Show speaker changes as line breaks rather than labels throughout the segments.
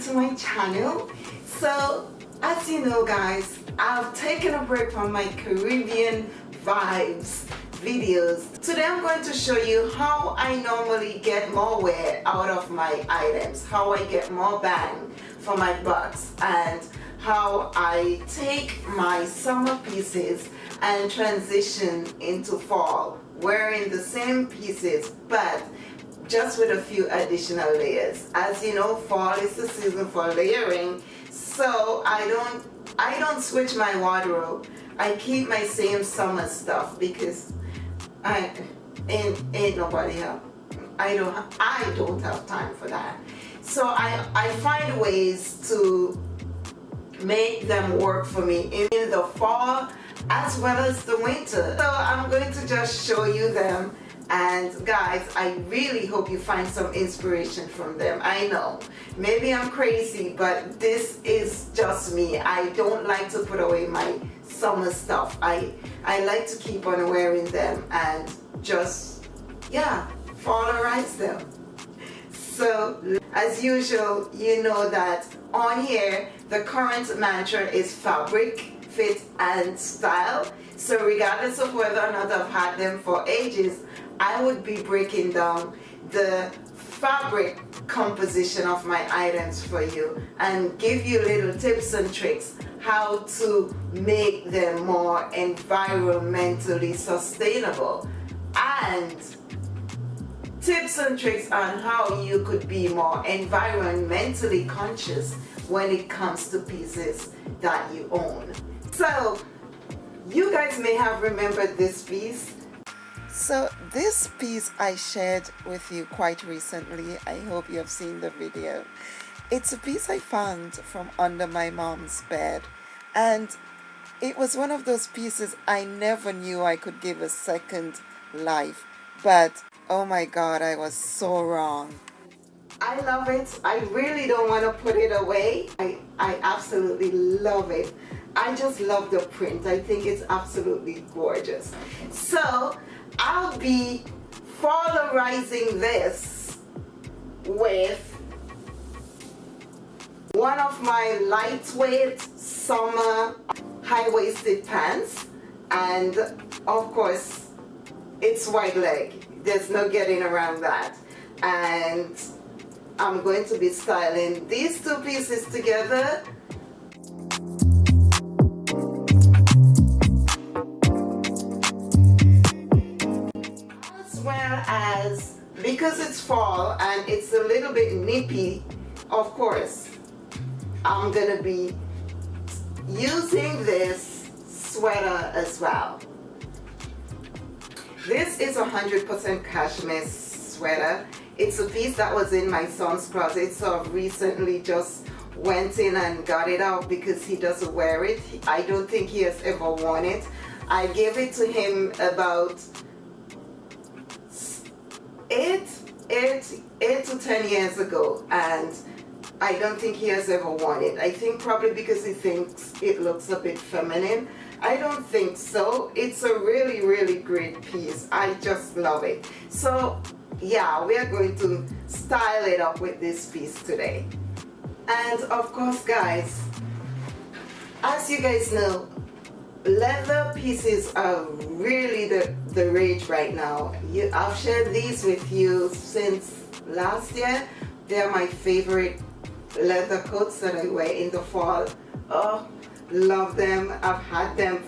to my channel. So as you know guys I've taken a break from my Caribbean vibes videos. Today I'm going to show you how I normally get more wear out of my items how I get more bang for my bucks and how I take my summer pieces and transition into fall wearing the same pieces but just with a few additional layers. As you know fall is the season for layering. So I don't I don't switch my wardrobe. I keep my same summer stuff because I ain't, ain't nobody else I don't I don't have time for that. So I, I find ways to make them work for me in the fall as well as the winter. So I'm going to just show you them and guys I really hope you find some inspiration from them. I know. Maybe I'm crazy but this is just me. I don't like to put away my summer stuff. I I like to keep on wearing them and just yeah fallerize them. So as usual you know that on here the current mantra is fabric fit and style. So regardless of whether or not I've had them for ages I would be breaking down the fabric composition of my items for you and give you little tips and tricks how to make them more environmentally sustainable and tips and tricks on how you could be more environmentally conscious when it comes to pieces that you own. So you guys may have remembered this piece so this piece I shared with you quite recently. I hope you have seen the video. It's a piece I found from under my mom's bed and it was one of those pieces I never knew I could give a second life but oh my god I was so wrong. I love it. I really don't want to put it away. I, I absolutely love it. I just love the print. I think it's absolutely gorgeous. So I'll be fallerizing this with one of my lightweight summer high-waisted pants and of course it's wide leg. There's no getting around that. And I'm going to be styling these two pieces together because it's fall and it's a little bit nippy of course I'm gonna be using this sweater as well. This is a 100% cashmere sweater. It's a piece that was in my son's closet so I've recently just went in and got it out because he doesn't wear it. I don't think he has ever worn it. I gave it to him about eight, eight, eight to ten years ago and I don't think he has ever worn it. I think probably because he thinks it looks a bit feminine. I don't think so. It's a really, really great piece. I just love it. So yeah, we are going to style it up with this piece today. And of course guys, as you guys know, leather pieces are really the, the rage right now. You, I've shared these with you since last year. They're my favorite leather coats that I wear in the fall. Oh, love them. I've had them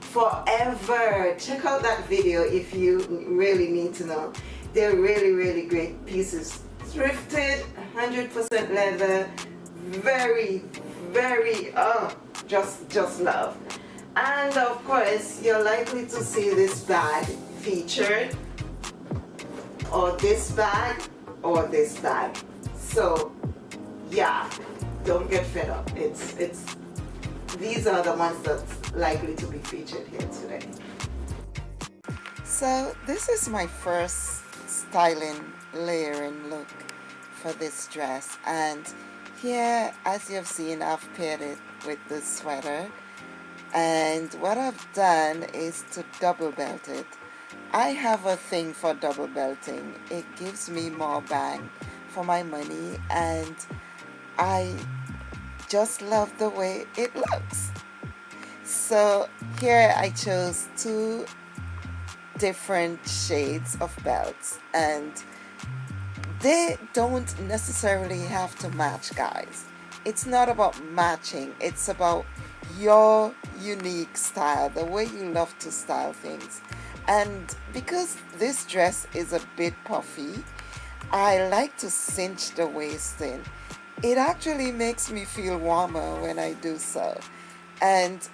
forever. Check out that video if you really need to know. They're really, really great pieces. Thrifted, 100% leather, very, very, oh, just, just love and of course you're likely to see this bag featured or this bag or this bag. So yeah don't get fed up. It's it's these are the ones that's likely to be featured here today. So this is my first styling layering look for this dress. And here as you've seen I've paired it with the sweater and what I've done is to double belt it. I have a thing for double belting. It gives me more bang for my money and I just love the way it looks. So here I chose two different shades of belts and they don't necessarily have to match guys. It's not about matching. It's about your unique style the way you love to style things. And because this dress is a bit puffy I like to cinch the waist in. It actually makes me feel warmer when I do so. And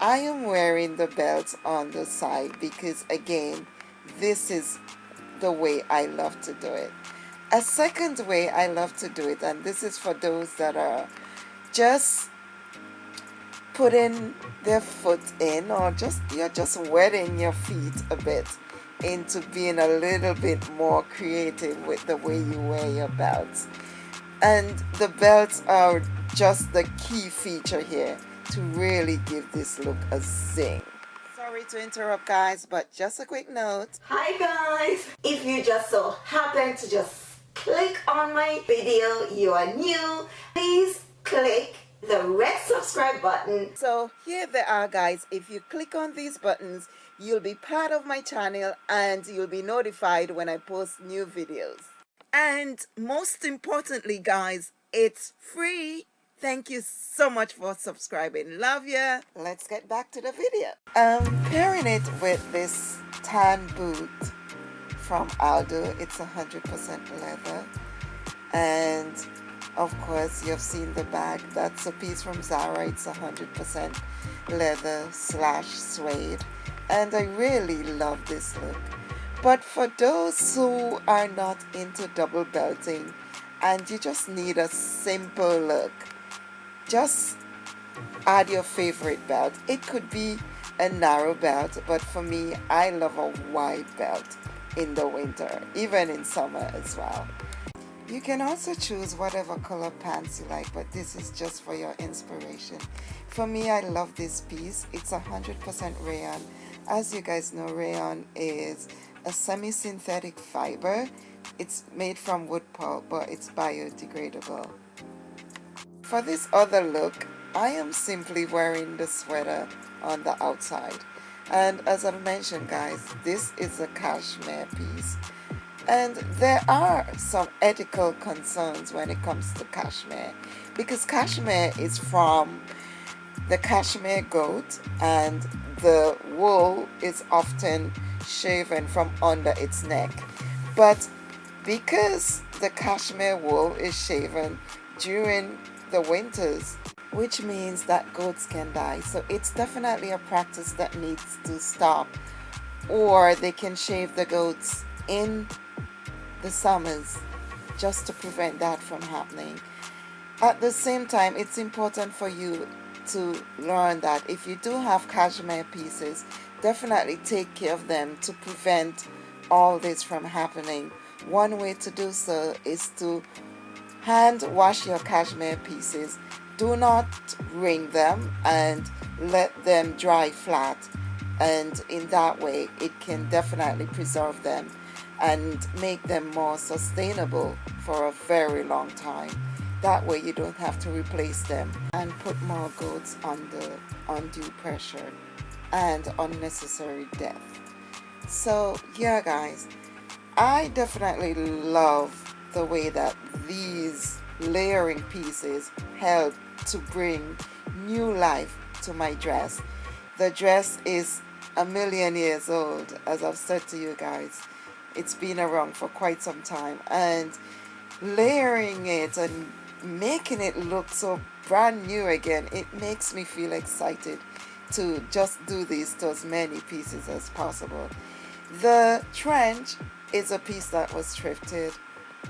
I am wearing the belt on the side because again this is the way I love to do it. A second way I love to do it and this is for those that are just putting their foot in or just you're just wetting your feet a bit into being a little bit more creative with the way you wear your belts and the belts are just the key feature here to really give this look a zing. Sorry to interrupt guys but just a quick note.
Hi guys. If you just so happen to just click on my video you are new please click the red subscribe button.
So here they are guys. If you click on these buttons you'll be part of my channel and you'll be notified when I post new videos. And most importantly guys it's free. Thank you so much for subscribing. Love ya. Let's get back to the video. Um pairing it with this tan boot from Aldo it's 100% leather. And of course you've seen the bag that's a piece from Zara it's 100% leather slash suede and I really love this look but for those who are not into double belting and you just need a simple look, just add your favorite belt. It could be a narrow belt, but for me, I love a wide belt in the winter, even in summer as well. You can also choose whatever color pants you like, but this is just for your inspiration. For me, I love this piece. It's 100% rayon. As you guys know, rayon is a semi-synthetic fiber. It's made from wood pulp, but it's biodegradable. For this other look, I am simply wearing the sweater on the outside. And as I mentioned guys, this is a cashmere piece. And there are some ethical concerns when it comes to cashmere because cashmere is from the cashmere goat and the wool is often shaven from under its neck. But because the cashmere wool is shaven during the winters, which means that goats can die. So it's definitely a practice that needs to stop. Or they can shave the goats in the summers just to prevent that from happening. At the same time, it's important for you to learn that if you do have cashmere pieces, definitely take care of them to prevent all this from happening. One way to do so is to hand wash your cashmere pieces. Do not wring them and let them dry flat and in that way it can definitely preserve them and make them more sustainable for a very long time. That way you don't have to replace them and put more goats under undue pressure and unnecessary death. So yeah guys, I definitely love the way that these layering pieces help to bring new life to my dress. The dress is a million years old as I've said to you guys. It's been around for quite some time and layering it and making it look so brand new again it makes me feel excited to just do this to as many pieces as possible. The trench is a piece that was thrifted.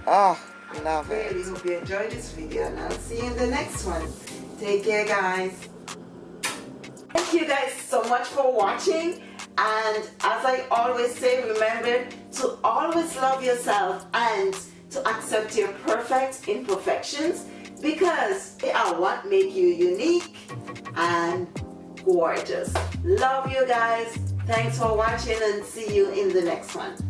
Oh, love it. Really hope you enjoyed this video and I'll see you in the next one. Take care guys.
Thank you guys so much for watching and as I always say remember to always love yourself and to accept your perfect imperfections because they are what make you unique and gorgeous. Love you guys. Thanks for watching and see you in the next one